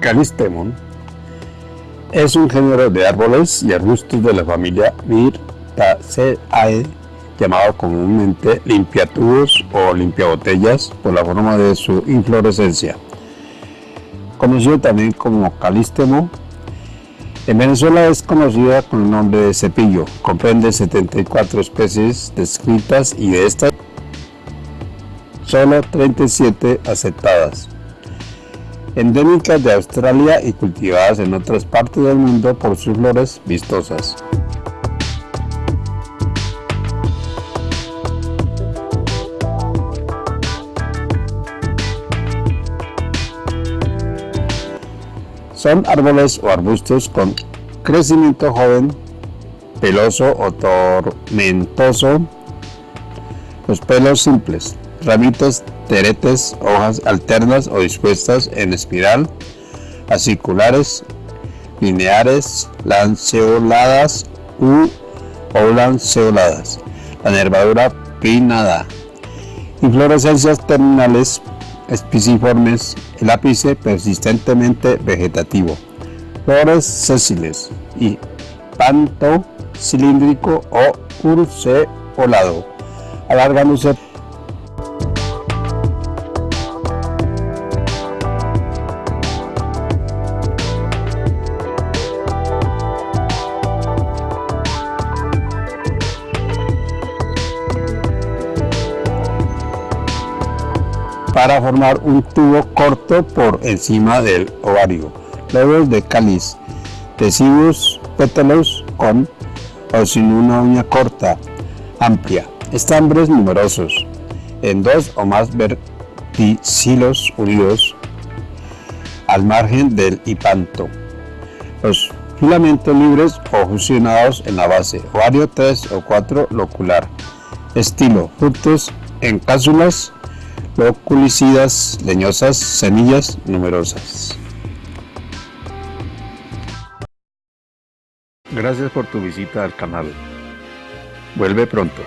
Calistemon es un género de árboles y arbustos de la familia Myrtaceae llamado comúnmente limpiatubos o limpiabotellas por la forma de su inflorescencia. Conocido también como calistemo, en Venezuela es conocida con el nombre de cepillo. Comprende 74 especies descritas y de estas solo 37 aceptadas endémicas de Australia y cultivadas en otras partes del mundo por sus flores vistosas. Son árboles o arbustos con crecimiento joven, peloso o tormentoso, los pelos simples, ramitas teretes, hojas alternas o dispuestas en espiral, aciculares, lineares, lanceoladas u lanceoladas, la nervadura pinnada, inflorescencias terminales espiciformes, el ápice persistentemente vegetativo, flores sésiles y panto cilíndrico o urceolado, alargándose para formar un tubo corto por encima del ovario. Lobos de cáliz, deciduos pétalos con o sin una uña corta, amplia, estambres numerosos, en dos o más verticilos unidos al margen del hipanto. Los filamentos libres o fusionados en la base, ovario 3 o 4 locular. Estilo, frutos en cápsulas loculicidas, leñosas, semillas numerosas. Gracias por tu visita al canal. Vuelve pronto.